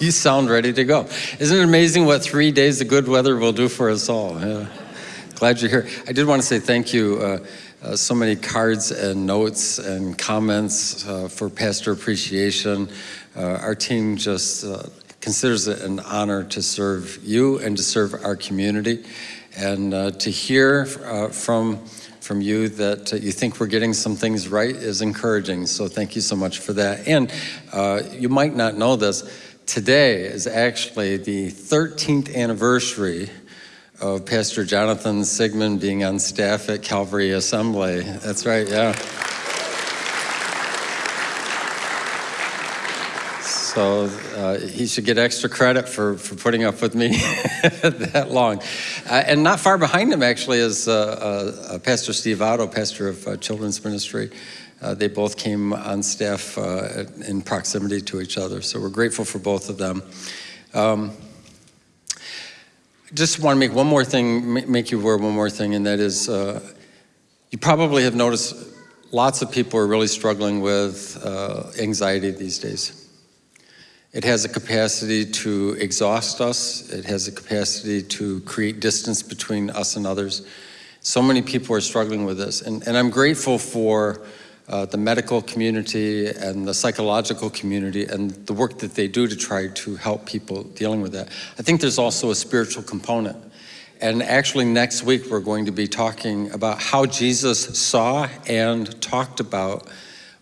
you sound ready to go. Isn't it amazing what three days of good weather will do for us all? Yeah. Glad you're here. I did want to say thank you. Uh, uh, so many cards and notes and comments uh, for pastor appreciation. Uh, our team just uh, considers it an honor to serve you and to serve our community. And uh, to hear from from you that uh, you think we're getting some things right is encouraging. So thank you so much for that. And uh, you might not know this, today is actually the 13th anniversary of Pastor Jonathan Sigmund being on staff at Calvary Assembly. That's right, yeah. So uh, he should get extra credit for, for putting up with me that long. Uh, and not far behind him, actually, is uh, uh, uh Pastor Steve Otto, pastor of uh, Children's Ministry. they both came on staff in proximity to each other, so we're grateful for both of them. Um, just want to make one more thing, make you aware one more thing, and that is you probably have noticed lots of people are really struggling with anxiety these days. It has a capacity to exhaust us. It has a capacity to create distance between us and others. So many people are struggling with this. And, and I'm grateful for uh, the medical community and the psychological community and the work that they do to try to help people dealing with that. I think there's also a spiritual component. And actually next week we're going to be talking about how Jesus saw and talked about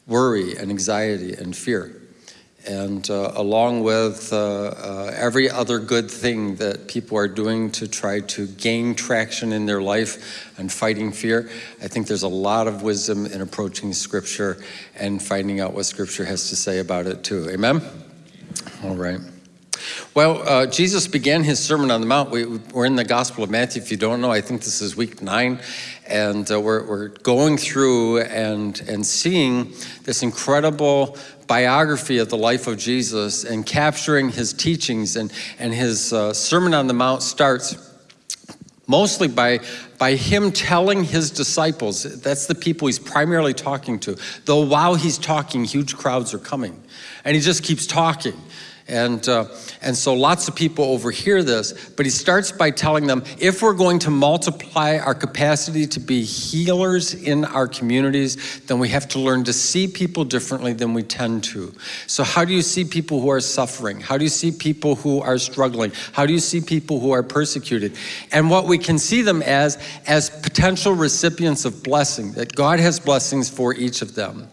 worry and anxiety and fear and uh, along with uh, uh, every other good thing that people are doing to try to gain traction in their life and fighting fear, I think there's a lot of wisdom in approaching Scripture and finding out what Scripture has to say about it too. Amen? All right. Well, uh, Jesus began his Sermon on the Mount. We, are in the Gospel of Matthew. If you don't know, I think this is week nine. And uh, we're, we're going through and, and seeing this incredible biography of the life of Jesus and capturing his teachings and, and his uh, Sermon on the Mount starts mostly by, by him telling his disciples, that's the people he's primarily talking to, though while he's talking, huge crowds are coming. And he just keeps talking. And, uh, and so lots of people overhear this, but he starts by telling them, if we're going to multiply our capacity to be healers in our communities, then we have to learn to see people differently than we tend to. So how do you see people who are suffering? How do you see people who are struggling? How do you see people who are persecuted? And what we can see them as, as potential recipients of blessing, that God has blessings for each of them.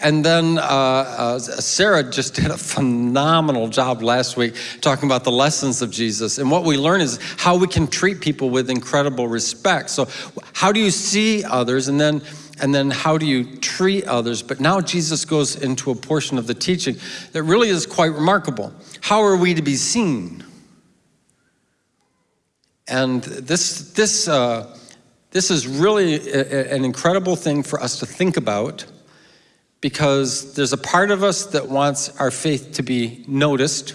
And then uh, uh, Sarah just did a phenomenal job last week talking about the lessons of Jesus. And what we learn is how we can treat people with incredible respect. So how do you see others and then and then how do you treat others? But now Jesus goes into a portion of the teaching that really is quite remarkable. How are we to be seen? And this, this, uh, this is really a, an incredible thing for us to think about because there's a part of us that wants our faith to be noticed,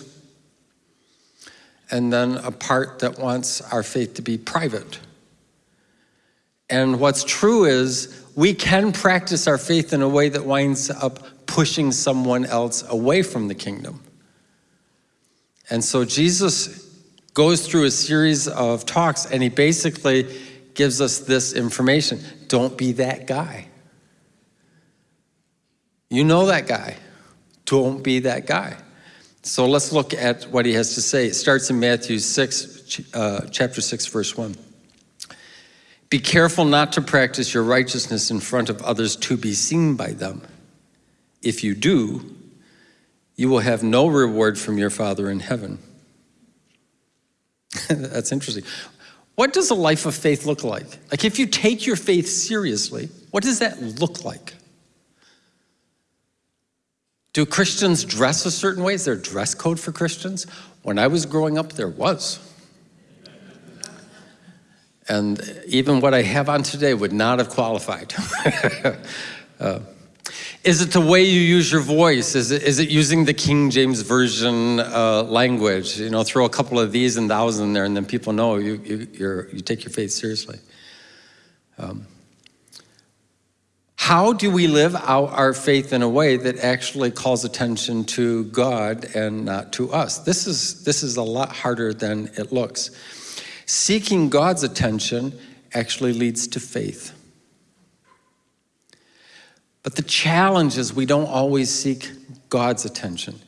and then a part that wants our faith to be private. And what's true is we can practice our faith in a way that winds up pushing someone else away from the kingdom. And so Jesus goes through a series of talks and he basically gives us this information. Don't be that guy. You know that guy. Don't be that guy. So let's look at what he has to say. It starts in Matthew 6, uh, chapter 6, verse 1. Be careful not to practice your righteousness in front of others to be seen by them. If you do, you will have no reward from your Father in heaven. That's interesting. What does a life of faith look like? Like if you take your faith seriously, what does that look like? Do Christians dress a certain way? Is there a dress code for Christians? When I was growing up, there was. And even what I have on today would not have qualified. uh, is it the way you use your voice? Is it, is it using the King James Version uh, language? You know, throw a couple of thees and thous in there and then people know you, you, you take your faith seriously. Um, How do we live out our faith in a way that actually calls attention to God and not to us? This is, this is a lot harder than it looks. Seeking God's attention actually leads to faith. But the challenge is we don't always seek God's attention.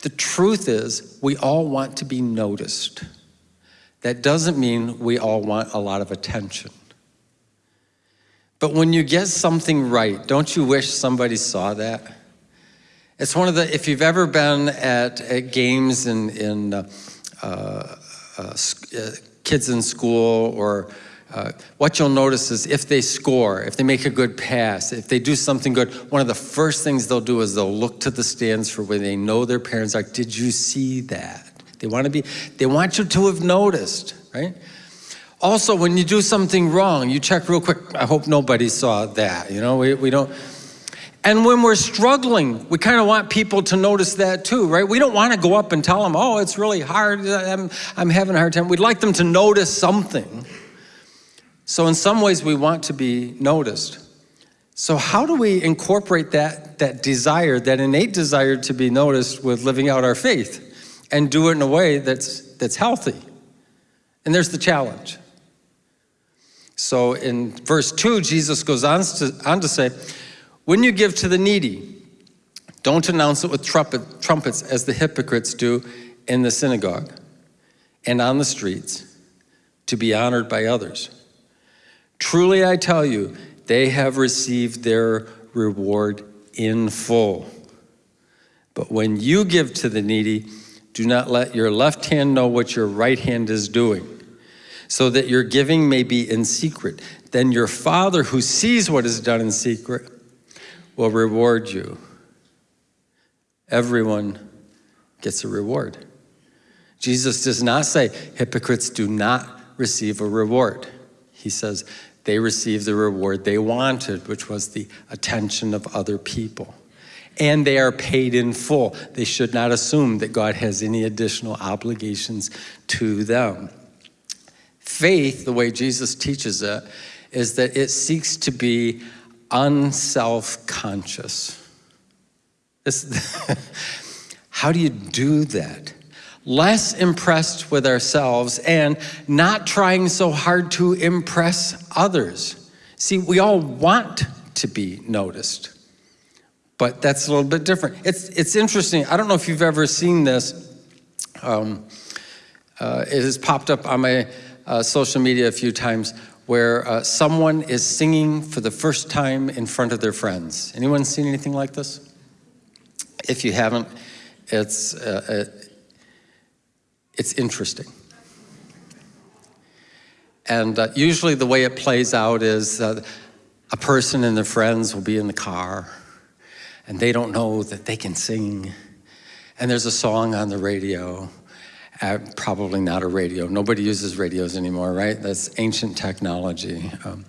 The truth is, we all want to be noticed. That doesn't mean we all want a lot of attention. But when you get something right, don't you wish somebody saw that? It's one of the, if you've ever been at, at games in, in uh, uh, uh, kids in school or uh, what you'll notice is if they score, if they make a good pass, if they do something good, one of the first things they'll do is they'll look to the stands for where they know their parents are. Did you see that? They want to be, they want you to have noticed, right? Also, when you do something wrong, you check real quick, I hope nobody saw that, you know, we, we don't. And when we're struggling, we kind of want people to notice that too, right? We don't want to go up and tell them, oh, it's really hard, I'm, I'm having a hard time. We'd like them to notice something. So in some ways, we want to be noticed. So how do we incorporate that, that desire, that innate desire to be noticed with living out our faith and do it in a way that's, that's healthy? And there's the challenge. So in verse 2, Jesus goes on to, on to say, When you give to the needy, don't announce it with trumpet, trumpets as the hypocrites do in the synagogue and on the streets to be honored by others. Truly I tell you, they have received their reward in full. But when you give to the needy, do not let your left hand know what your right hand is doing so that your giving may be in secret. Then your Father who sees what is done in secret will reward you. Everyone gets a reward. Jesus does not say hypocrites do not receive a reward. He says they receive the reward they wanted, which was the attention of other people. And they are paid in full. They should not assume that God has any additional obligations to them. Faith, the way Jesus teaches it, is that it seeks to be unself-conscious. how do you do that? Less impressed with ourselves and not trying so hard to impress others. See, we all want to be noticed, but that's a little bit different. It's, it's interesting. I don't know if you've ever seen this. Um, uh, it has popped up on my uh, social media a few times where uh, someone is singing for the first time in front of their friends. Anyone seen anything like this? If you haven't, it's, uh, uh it's interesting. And uh, usually the way it plays out is uh, a person and their friends will be in the car and they don't know that they can sing. And there's a song on the radio uh, probably not a radio. Nobody uses radios anymore, right? That's ancient technology. Um,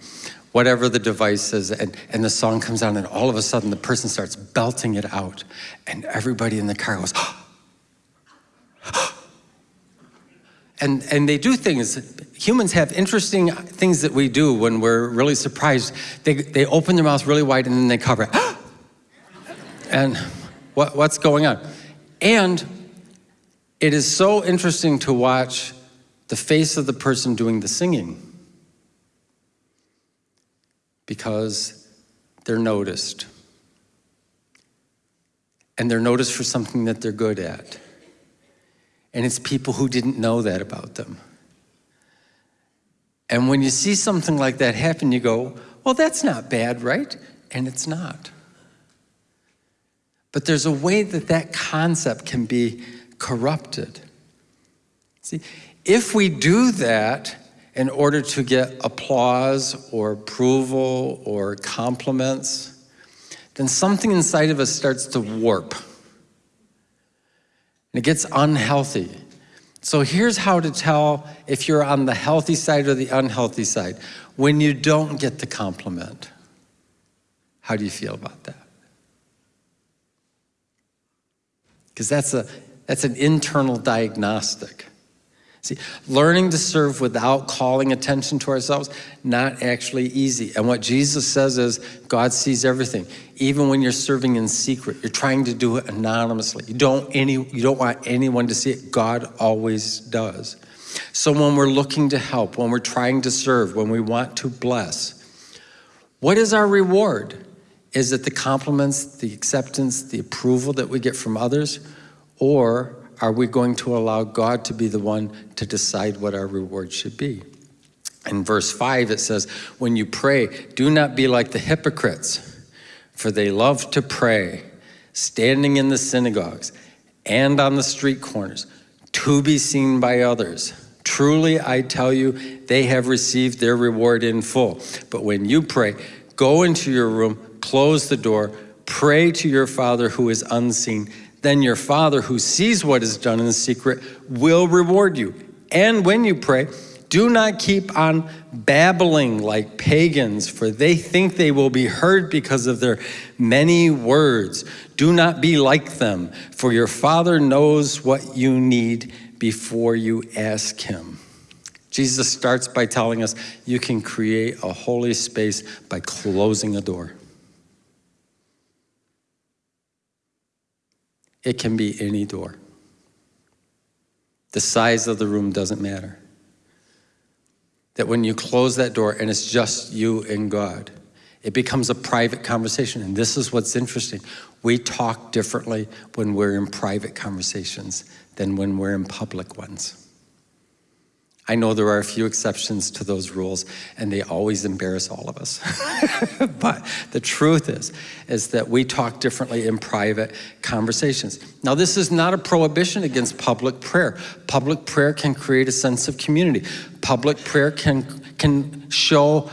whatever the device is, and, and the song comes on, and all of a sudden the person starts belting it out, and everybody in the car goes, and, and they do things, humans have interesting things that we do when we're really surprised. They, they open their mouth really wide and then they cover it. and what, what's going on? And it is so interesting to watch the face of the person doing the singing because they're noticed. And they're noticed for something that they're good at. And it's people who didn't know that about them. And when you see something like that happen, you go, well, that's not bad, right? And it's not. But there's a way that that concept can be corrupted. See, if we do that in order to get applause or approval or compliments, then something inside of us starts to warp. And it gets unhealthy. So here's how to tell if you're on the healthy side or the unhealthy side. When you don't get the compliment, how do you feel about that? Because that's a that's an internal diagnostic. See, learning to serve without calling attention to ourselves, not actually easy. And what Jesus says is God sees everything. Even when you're serving in secret, you're trying to do it anonymously. You don't, any, you don't want anyone to see it. God always does. So when we're looking to help, when we're trying to serve, when we want to bless, what is our reward? Is it the compliments, the acceptance, the approval that we get from others? Or are we going to allow God to be the one to decide what our reward should be? In verse 5, it says, When you pray, do not be like the hypocrites, for they love to pray, standing in the synagogues and on the street corners, to be seen by others. Truly, I tell you, they have received their reward in full. But when you pray, go into your room, close the door, pray to your Father who is unseen then your Father who sees what is done in the secret will reward you. And when you pray, do not keep on babbling like pagans, for they think they will be heard because of their many words. Do not be like them, for your Father knows what you need before you ask him. Jesus starts by telling us you can create a holy space by closing a door. It can be any door. The size of the room doesn't matter. That when you close that door and it's just you and God, it becomes a private conversation. And this is what's interesting. We talk differently when we're in private conversations than when we're in public ones. I know there are a few exceptions to those rules and they always embarrass all of us. but the truth is, is that we talk differently in private conversations. Now this is not a prohibition against public prayer. Public prayer can create a sense of community. Public prayer can, can show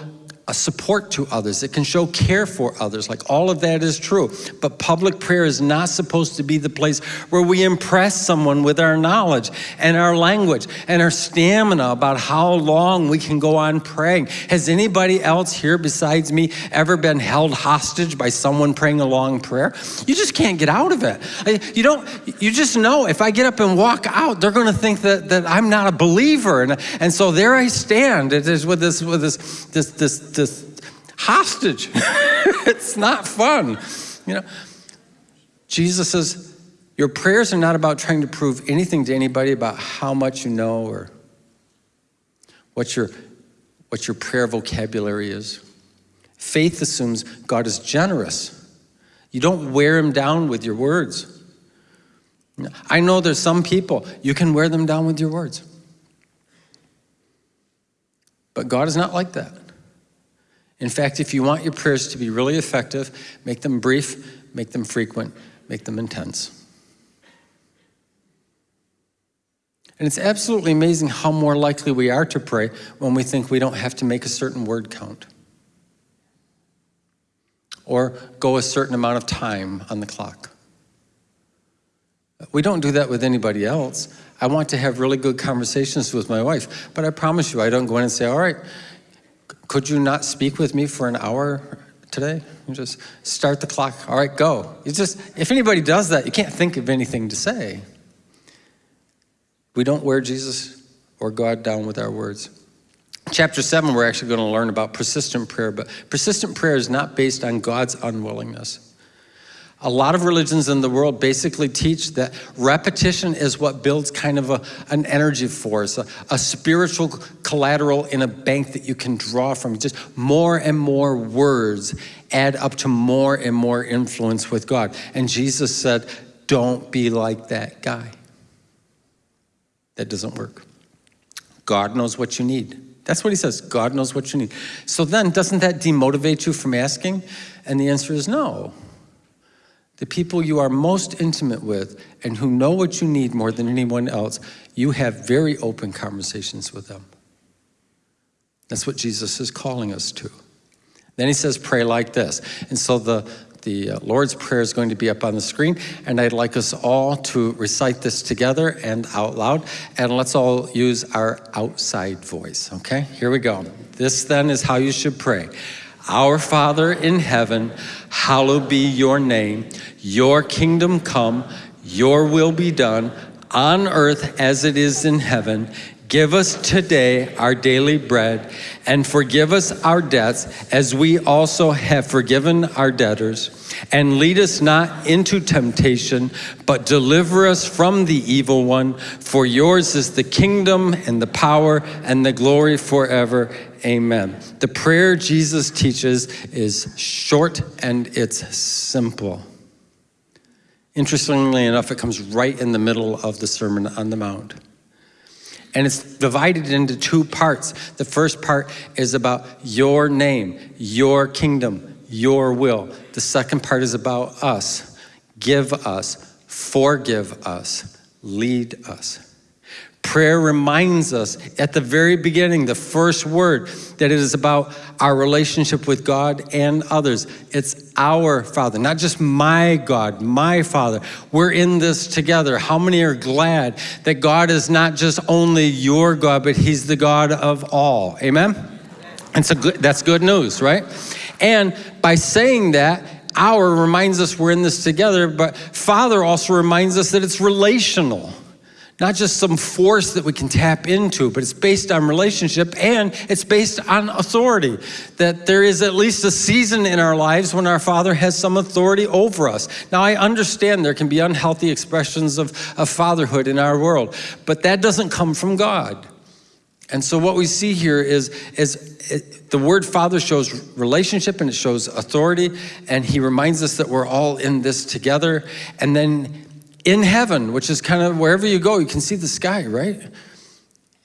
a support to others. It can show care for others. Like all of that is true. But public prayer is not supposed to be the place where we impress someone with our knowledge and our language and our stamina about how long we can go on praying. Has anybody else here besides me ever been held hostage by someone praying a long prayer? You just can't get out of it. You don't, you just know if I get up and walk out, they're going to think that, that I'm not a believer. And, and so there I stand. It is with this, with this, this, this this hostage. it's not fun. You know, Jesus says, your prayers are not about trying to prove anything to anybody about how much you know or what your, what your prayer vocabulary is. Faith assumes God is generous. You don't wear him down with your words. I know there's some people, you can wear them down with your words. But God is not like that. In fact, if you want your prayers to be really effective, make them brief, make them frequent, make them intense. And it's absolutely amazing how more likely we are to pray when we think we don't have to make a certain word count or go a certain amount of time on the clock. We don't do that with anybody else. I want to have really good conversations with my wife, but I promise you I don't go in and say, all right, could you not speak with me for an hour today? You just start the clock. All right, go. You just, if anybody does that, you can't think of anything to say. We don't wear Jesus or God down with our words. Chapter 7, we're actually going to learn about persistent prayer, but persistent prayer is not based on God's unwillingness. A lot of religions in the world basically teach that repetition is what builds kind of a, an energy force, a, a spiritual collateral in a bank that you can draw from. Just more and more words add up to more and more influence with God. And Jesus said, don't be like that guy. That doesn't work. God knows what you need. That's what he says. God knows what you need. So then, doesn't that demotivate you from asking? And the answer is no the people you are most intimate with and who know what you need more than anyone else, you have very open conversations with them. That's what Jesus is calling us to. Then he says, pray like this. And so the, the uh, Lord's Prayer is going to be up on the screen, and I'd like us all to recite this together and out loud, and let's all use our outside voice, okay? Here we go. This then is how you should pray. Our Father in heaven, hallowed be your name. Your kingdom come, your will be done on earth as it is in heaven. Give us today our daily bread, and forgive us our debts as we also have forgiven our debtors. And lead us not into temptation, but deliver us from the evil one. For yours is the kingdom and the power and the glory forever. Amen. The prayer Jesus teaches is short and it's simple. Interestingly enough, it comes right in the middle of the Sermon on the Mount. And it's divided into two parts. The first part is about your name, your kingdom, your will. The second part is about us. Give us, forgive us, lead us. Prayer reminds us at the very beginning, the first word, that it is about our relationship with God and others. It's our Father, not just my God, my Father. We're in this together. How many are glad that God is not just only your God, but He's the God of all? Amen? And so good, that's good news, right? And by saying that, our reminds us we're in this together, but Father also reminds us that it's relational not just some force that we can tap into, but it's based on relationship and it's based on authority. That there is at least a season in our lives when our Father has some authority over us. Now, I understand there can be unhealthy expressions of, of fatherhood in our world, but that doesn't come from God. And so, what we see here is, is it, the word father shows relationship and it shows authority, and he reminds us that we're all in this together. And then in heaven, which is kind of wherever you go, you can see the sky, right?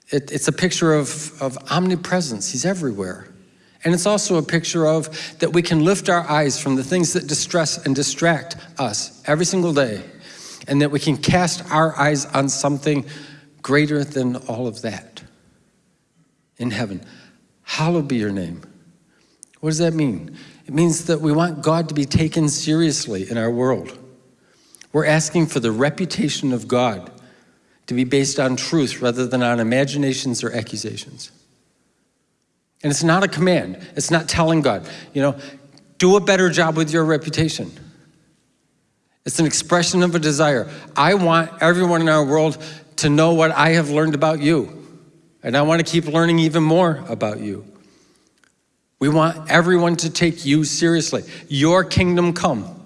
It, it's a picture of, of omnipresence. He's everywhere. And it's also a picture of that we can lift our eyes from the things that distress and distract us every single day, and that we can cast our eyes on something greater than all of that in heaven. Hallowed be your name. What does that mean? It means that we want God to be taken seriously in our world. We're asking for the reputation of God to be based on truth rather than on imaginations or accusations. And it's not a command. It's not telling God, you know, do a better job with your reputation. It's an expression of a desire. I want everyone in our world to know what I have learned about you. And I want to keep learning even more about you. We want everyone to take you seriously. Your kingdom come.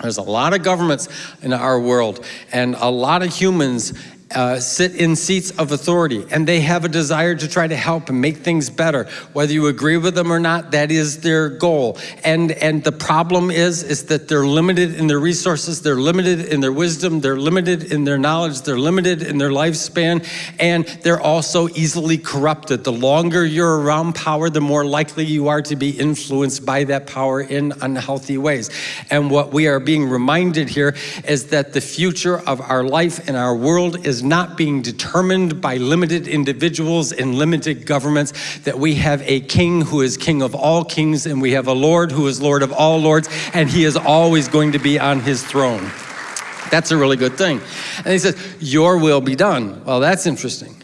There's a lot of governments in our world and a lot of humans uh, sit in seats of authority and they have a desire to try to help and make things better. Whether you agree with them or not, that is their goal. And, and the problem is, is that they're limited in their resources, they're limited in their wisdom, they're limited in their knowledge, they're limited in their lifespan, and they're also easily corrupted. The longer you're around power, the more likely you are to be influenced by that power in unhealthy ways. And what we are being reminded here is that the future of our life and our world is is not being determined by limited individuals and limited governments, that we have a king who is king of all kings, and we have a Lord who is Lord of all lords, and he is always going to be on his throne. That's a really good thing. And he says, Your will be done. Well, that's interesting.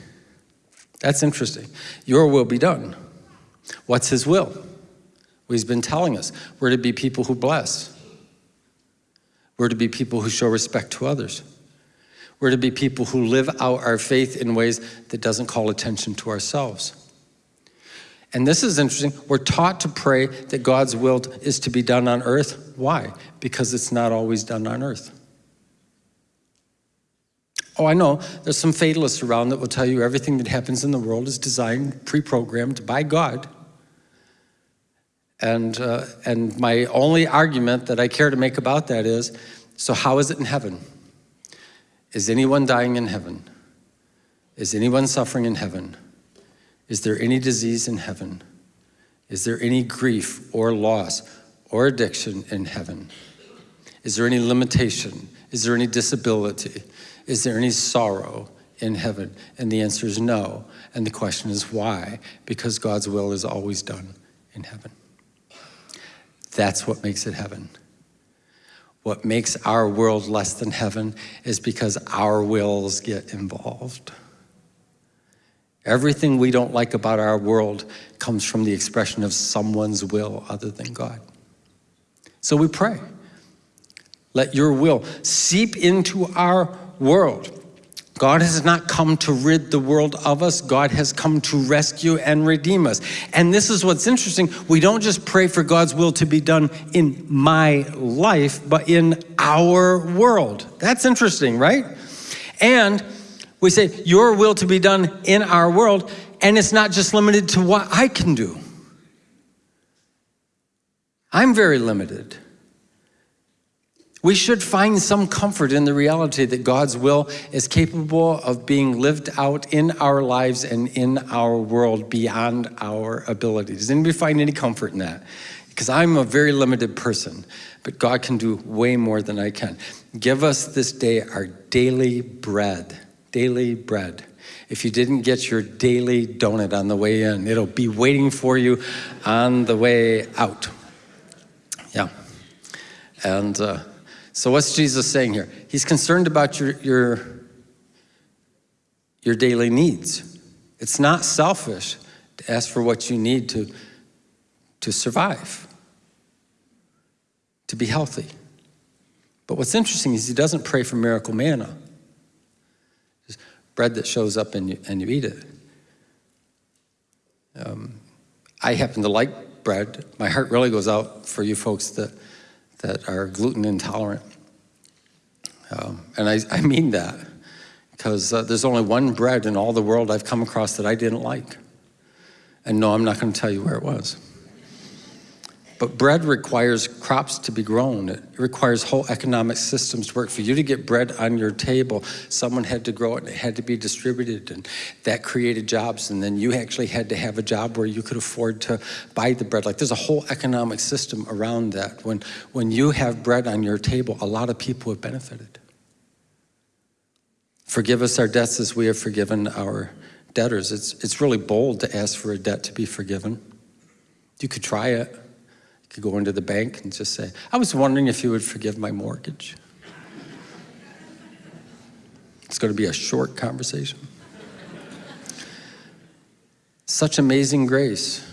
That's interesting. Your will be done. What's his will? Well, he's been telling us we're to be people who bless, we're to be people who show respect to others. We're to be people who live out our faith in ways that doesn't call attention to ourselves. And this is interesting. We're taught to pray that God's will is to be done on earth. Why? Because it's not always done on earth. Oh, I know. There's some fatalists around that will tell you everything that happens in the world is designed, pre programmed by God. And, uh, and my only argument that I care to make about that is so, how is it in heaven? Is anyone dying in heaven? Is anyone suffering in heaven? Is there any disease in heaven? Is there any grief or loss or addiction in heaven? Is there any limitation? Is there any disability? Is there any sorrow in heaven? And the answer is no. And the question is why? Because God's will is always done in heaven. That's what makes it heaven. What makes our world less than heaven is because our wills get involved. Everything we don't like about our world comes from the expression of someone's will other than God. So we pray. Let your will seep into our world. God has not come to rid the world of us. God has come to rescue and redeem us. And this is what's interesting. We don't just pray for God's will to be done in my life, but in our world. That's interesting, right? And we say, Your will to be done in our world. And it's not just limited to what I can do. I'm very limited. We should find some comfort in the reality that God's will is capable of being lived out in our lives and in our world beyond our ability. Does anybody find any comfort in that? Because I'm a very limited person, but God can do way more than I can. Give us this day our daily bread, daily bread. If you didn't get your daily donut on the way in, it'll be waiting for you on the way out. Yeah. And uh, so what's Jesus saying here? He's concerned about your, your, your daily needs. It's not selfish to ask for what you need to, to survive, to be healthy. But what's interesting is he doesn't pray for miracle manna. Just bread that shows up and you, and you eat it. Um, I happen to like bread. My heart really goes out for you folks that that are gluten intolerant. Um, and I, I, mean that because uh, there's only one bread in all the world I've come across that I didn't like. And no, I'm not going to tell you where it was. But bread requires crops to be grown. It requires whole economic systems to work. For you to get bread on your table, someone had to grow it and it had to be distributed and that created jobs. And then you actually had to have a job where you could afford to buy the bread. Like there's a whole economic system around that. When, when you have bread on your table, a lot of people have benefited. Forgive us our debts as we have forgiven our debtors. It's, it's really bold to ask for a debt to be forgiven. You could try it could go into the bank and just say, I was wondering if you would forgive my mortgage. it's going to be a short conversation. Such amazing grace.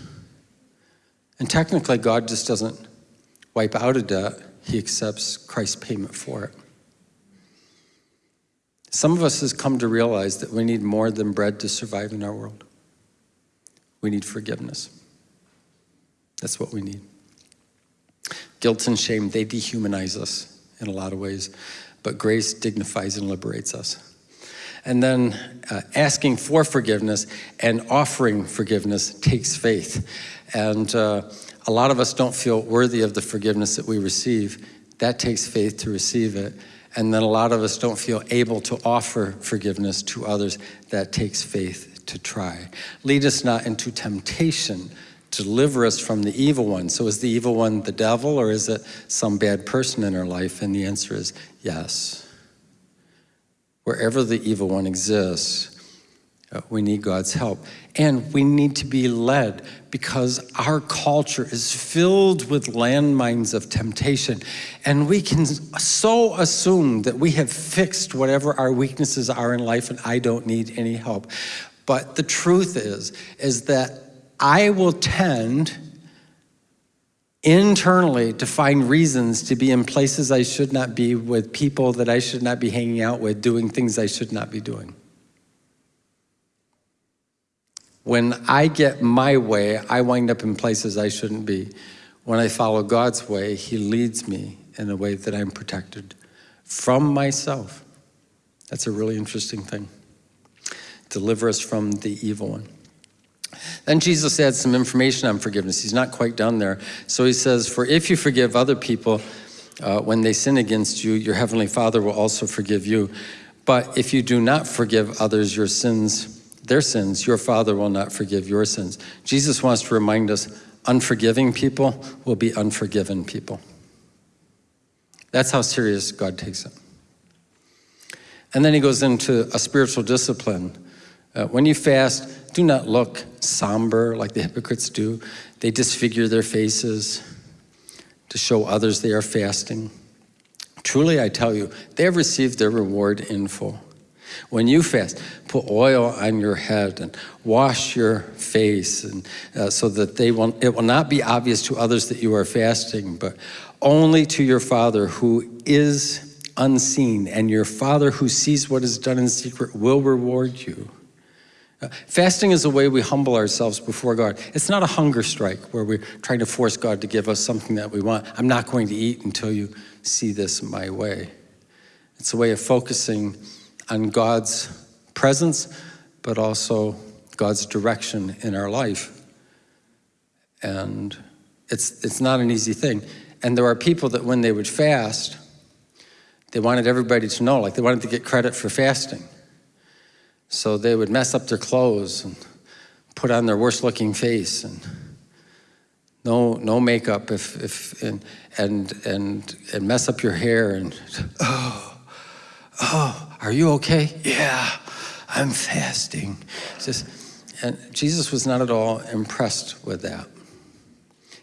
And technically, God just doesn't wipe out a debt, He accepts Christ's payment for it. Some of us has come to realize that we need more than bread to survive in our world. We need forgiveness. That's what we need. Guilt and shame, they dehumanize us in a lot of ways, but grace dignifies and liberates us. And then uh, asking for forgiveness and offering forgiveness takes faith. And uh, a lot of us don't feel worthy of the forgiveness that we receive. That takes faith to receive it. And then a lot of us don't feel able to offer forgiveness to others. That takes faith to try. Lead us not into temptation, deliver us from the evil one. So is the evil one the devil or is it some bad person in our life? And the answer is yes. Wherever the evil one exists, uh, we need God's help. And we need to be led because our culture is filled with landmines of temptation. And we can so assume that we have fixed whatever our weaknesses are in life and I don't need any help. But the truth is, is that I will tend internally to find reasons to be in places I should not be with people that I should not be hanging out with, doing things I should not be doing. When I get my way, I wind up in places I shouldn't be. When I follow God's way, He leads me in a way that I'm protected from myself. That's a really interesting thing. Deliver us from the evil one. Then Jesus adds some information on forgiveness. He's not quite done there. So he says, For if you forgive other people uh, when they sin against you, your heavenly Father will also forgive you. But if you do not forgive others your sins, their sins, your Father will not forgive your sins. Jesus wants to remind us unforgiving people will be unforgiven people. That's how serious God takes it. And then he goes into a spiritual discipline. Uh, when you fast, do not look somber like the hypocrites do. They disfigure their faces to show others they are fasting. Truly, I tell you, they have received their reward in full. When you fast, put oil on your head and wash your face, and uh, so that they will, it will not be obvious to others that you are fasting, but only to your Father who is unseen, and your Father who sees what is done in secret will reward you. Uh, fasting is a way we humble ourselves before God. It's not a hunger strike where we're trying to force God to give us something that we want. I'm not going to eat until you see this my way. It's a way of focusing on God's presence, but also God's direction in our life. And it's, it's not an easy thing. And there are people that when they would fast, they wanted everybody to know, like they wanted to get credit for fasting. So they would mess up their clothes and put on their worst looking face and no, no makeup if, if, and, and, and, and mess up your hair and, oh, oh, are you okay? Yeah, I'm fasting. Just, and Jesus was not at all impressed with that.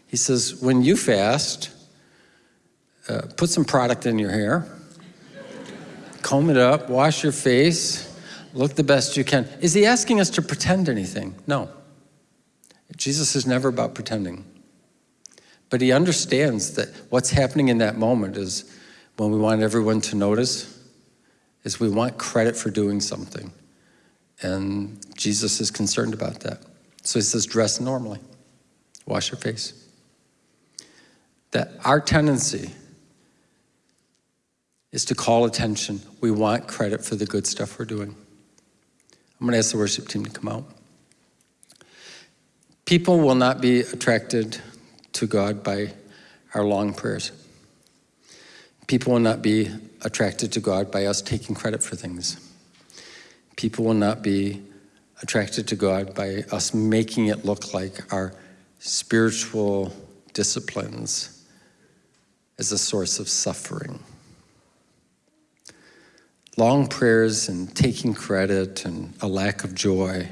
He says, when you fast, uh, put some product in your hair, comb it up, wash your face, look the best you can. Is he asking us to pretend anything? No. Jesus is never about pretending. But he understands that what's happening in that moment is when we want everyone to notice, is we want credit for doing something. And Jesus is concerned about that. So he says, dress normally, wash your face. That our tendency is to call attention. We want credit for the good stuff we're doing. I'm going to ask the worship team to come out. People will not be attracted to God by our long prayers. People will not be attracted to God by us taking credit for things. People will not be attracted to God by us making it look like our spiritual disciplines is a source of suffering long prayers and taking credit and a lack of joy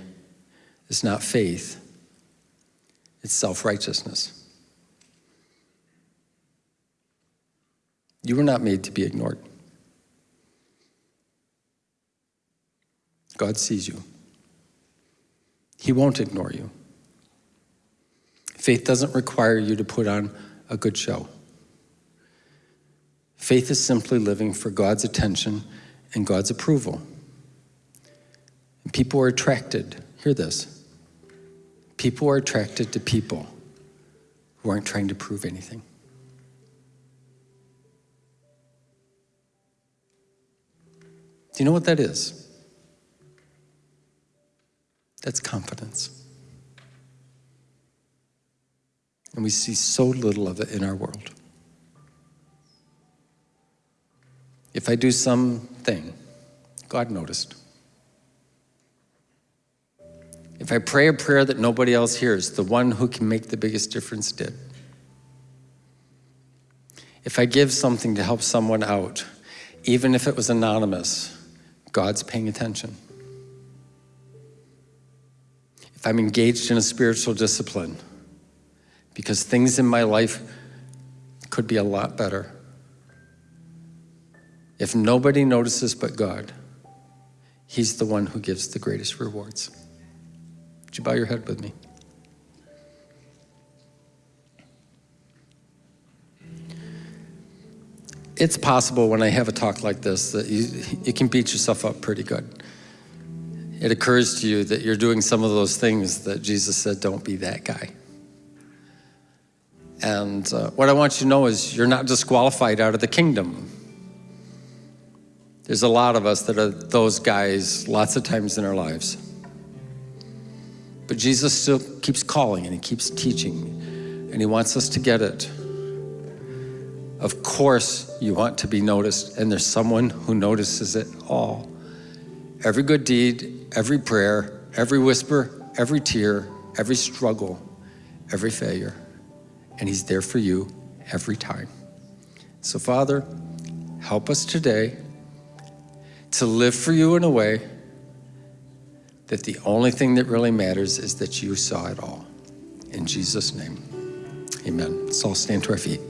is not faith, it's self righteousness. You were not made to be ignored. God sees you. He won't ignore you. Faith doesn't require you to put on a good show. Faith is simply living for God's attention and God's approval. And people are attracted, hear this, people are attracted to people who aren't trying to prove anything. Do you know what that is? That's confidence. And we see so little of it in our world. If I do something, God noticed. If I pray a prayer that nobody else hears, the one who can make the biggest difference did. If I give something to help someone out, even if it was anonymous, God's paying attention. If I'm engaged in a spiritual discipline, because things in my life could be a lot better, if nobody notices but God, He's the one who gives the greatest rewards. Would you bow your head with me? It's possible when I have a talk like this that you, you can beat yourself up pretty good. It occurs to you that you're doing some of those things that Jesus said, don't be that guy. And uh, what I want you to know is you're not disqualified out of the kingdom. There's a lot of us that are those guys lots of times in our lives. But Jesus still keeps calling and he keeps teaching and he wants us to get it. Of course, you want to be noticed, and there's someone who notices it all. Every good deed, every prayer, every whisper, every tear, every struggle, every failure. And he's there for you every time. So, Father, help us today to live for you in a way that the only thing that really matters is that you saw it all. In Jesus' name, amen. Let's all stand to our feet.